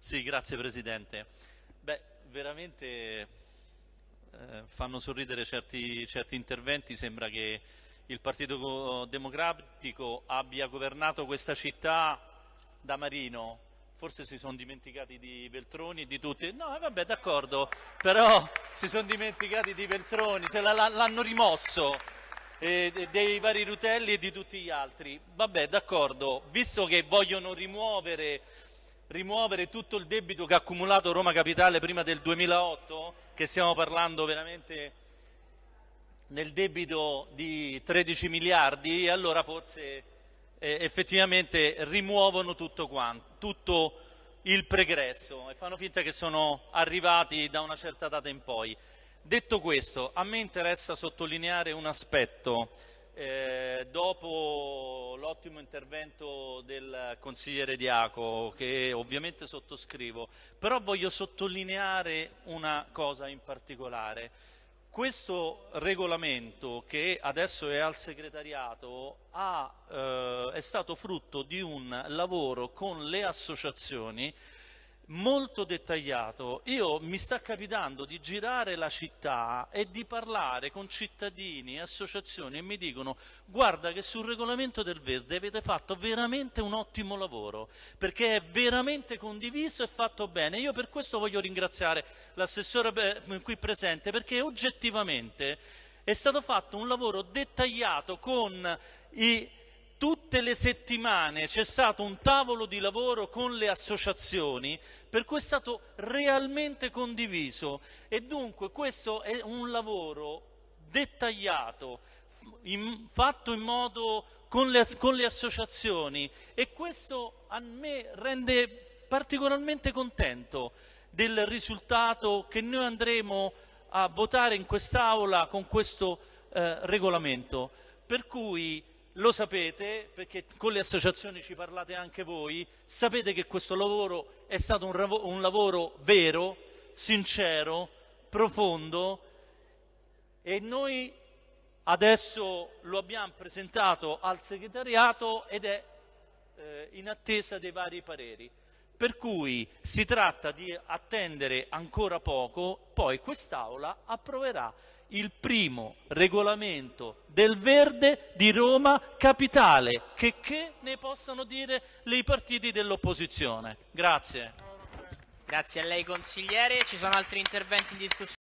Sì, grazie Presidente. Beh, veramente eh, fanno sorridere certi, certi interventi, sembra che il Partito Democratico abbia governato questa città da Marino, forse si sono dimenticati di Veltroni e di tutti, no eh, vabbè d'accordo, però si sono dimenticati di Veltroni, l'hanno rimosso eh, dei vari Rutelli e di tutti gli altri, vabbè d'accordo, visto che vogliono rimuovere rimuovere tutto il debito che ha accumulato Roma Capitale prima del 2008, che stiamo parlando veramente nel debito di 13 miliardi, allora forse eh, effettivamente rimuovono tutto, quanto, tutto il pregresso e fanno finta che sono arrivati da una certa data in poi. Detto questo, a me interessa sottolineare un aspetto eh, dopo l'ottimo intervento del consigliere Diaco, che ovviamente sottoscrivo, però voglio sottolineare una cosa in particolare. Questo regolamento che adesso è al segretariato ha, eh, è stato frutto di un lavoro con le associazioni molto dettagliato. Io mi sta capitando di girare la città e di parlare con cittadini e associazioni e mi dicono guarda che sul regolamento del verde avete fatto veramente un ottimo lavoro perché è veramente condiviso e fatto bene. Io per questo voglio ringraziare l'assessore qui presente perché oggettivamente è stato fatto un lavoro dettagliato con i tutte le settimane c'è stato un tavolo di lavoro con le associazioni per cui è stato realmente condiviso e dunque questo è un lavoro dettagliato, in, fatto in modo con le, con le associazioni e questo a me rende particolarmente contento del risultato che noi andremo a votare in quest'Aula con questo eh, regolamento. Per cui lo sapete perché con le associazioni ci parlate anche voi, sapete che questo lavoro è stato un, un lavoro vero, sincero, profondo e noi adesso lo abbiamo presentato al segretariato ed è eh, in attesa dei vari pareri. Per cui si tratta di attendere ancora poco, poi quest'Aula approverà il primo regolamento del verde di Roma Capitale, che, che ne possano dire i partiti dell'opposizione. Grazie. Grazie a lei consigliere, ci sono altri interventi in discussione.